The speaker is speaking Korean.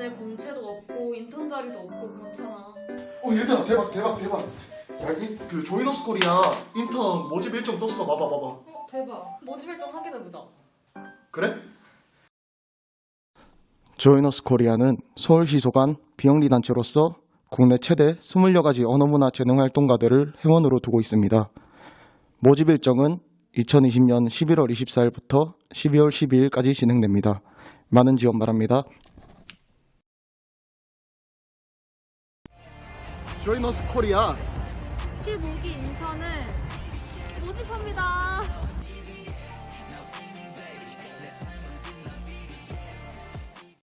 근데 공채도 없고 인턴 자리도 없고 그렇잖아. 어 얘들아 대박 대박 대박 야 그 조인어스 코리아 인턴 모집 일정 떴어 봐봐 봐봐 대박. 모집 일정 확인해보자. 그래? 조인어스 코리아는 서울시 소관 비영리 단체로서 국내 최대 20여 가지 언어문화 재능 활동가들을 회원으로 두고 있습니다. 모집 일정은 2020년 11월 24일부터 12월 12일까지 진행됩니다. 많은 지원 바랍니다. 조이너스 코리아 15기 인턴을 모집합니다.